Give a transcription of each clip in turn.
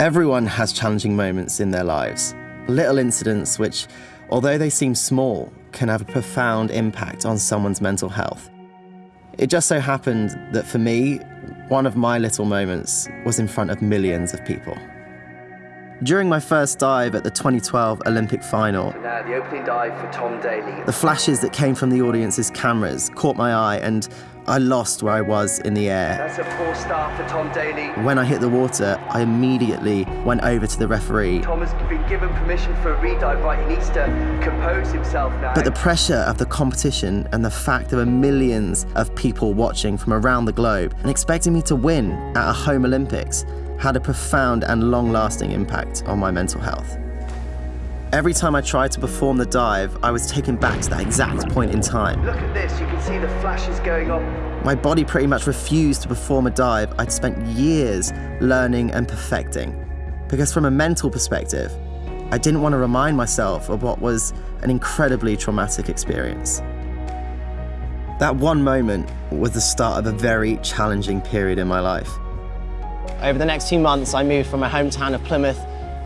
Everyone has challenging moments in their lives, little incidents which, although they seem small, can have a profound impact on someone's mental health. It just so happened that for me, one of my little moments was in front of millions of people. During my first dive at the 2012 Olympic final, Now, the opening dive for Tom Daley. the flashes that came from the audience's cameras caught my eye and I lost where I was in the air. That's a for Tom Daley. When I hit the water, I immediately went over to the referee. Tom has been given permission for a redive, right? He needs to compose himself now. But the pressure of the competition and the fact there were millions of people watching from around the globe and expecting me to win at a home Olympics had a profound and long lasting impact on my mental health. Every time I tried to perform the dive, I was taken back to that exact point in time. Look at this, you can see the flashes going on. My body pretty much refused to perform a dive I'd spent years learning and perfecting. Because from a mental perspective, I didn't want to remind myself of what was an incredibly traumatic experience. That one moment was the start of a very challenging period in my life. Over the next few months, I moved from my hometown of Plymouth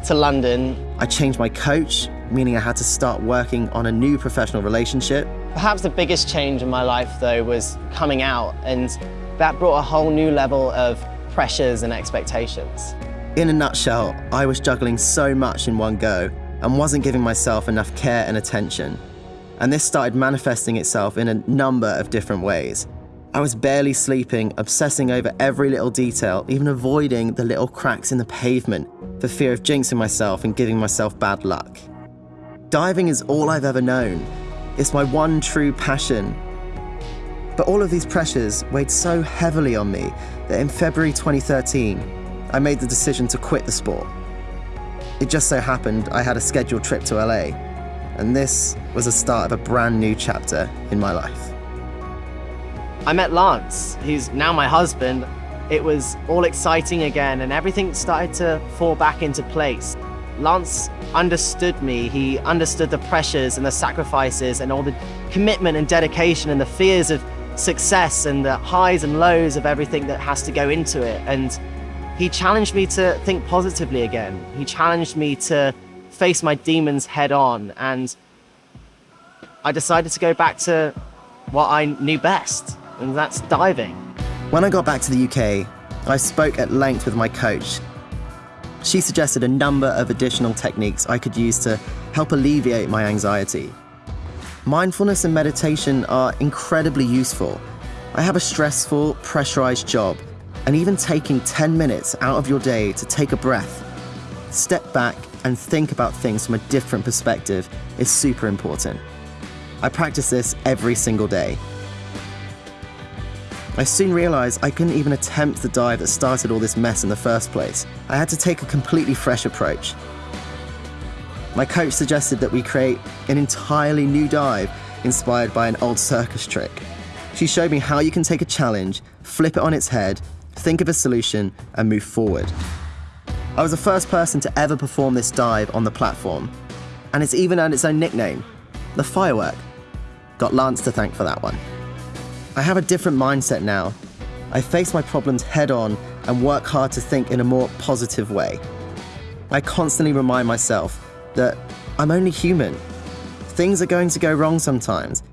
to London. I changed my coach, meaning I had to start working on a new professional relationship. Perhaps the biggest change in my life, though, was coming out, and that brought a whole new level of pressures and expectations. In a nutshell, I was juggling so much in one go and wasn't giving myself enough care and attention. And this started manifesting itself in a number of different ways. I was barely sleeping, obsessing over every little detail, even avoiding the little cracks in the pavement for fear of jinxing myself and giving myself bad luck. Diving is all I've ever known. It's my one true passion. But all of these pressures weighed so heavily on me that in February 2013, I made the decision to quit the sport. It just so happened I had a scheduled trip to LA, and this was the start of a brand new chapter in my life. I met Lance, who's now my husband. It was all exciting again, and everything started to fall back into place. Lance understood me. He understood the pressures and the sacrifices and all the commitment and dedication and the fears of success and the highs and lows of everything that has to go into it. And he challenged me to think positively again. He challenged me to face my demons head on. And I decided to go back to what I knew best, and that's diving. When I got back to the UK, I spoke at length with my coach. She suggested a number of additional techniques I could use to help alleviate my anxiety. Mindfulness and meditation are incredibly useful. I have a stressful, pressurized job, and even taking 10 minutes out of your day to take a breath, step back, and think about things from a different perspective is super important. I practice this every single day. I soon realized I couldn't even attempt the dive that started all this mess in the first place. I had to take a completely fresh approach. My coach suggested that we create an entirely new dive inspired by an old circus trick. She showed me how you can take a challenge, flip it on its head, think of a solution, and move forward. I was the first person to ever perform this dive on the platform, and it's even earned its own nickname, the Firework. Got Lance to thank for that one. I have a different mindset now. I face my problems head on and work hard to think in a more positive way. I constantly remind myself that I'm only human. Things are going to go wrong sometimes,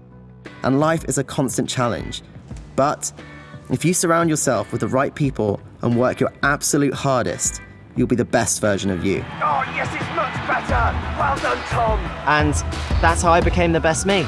and life is a constant challenge. But if you surround yourself with the right people and work your absolute hardest, you'll be the best version of you. Oh, yes, it's much better. Well done, Tom. And that's how I became the best me.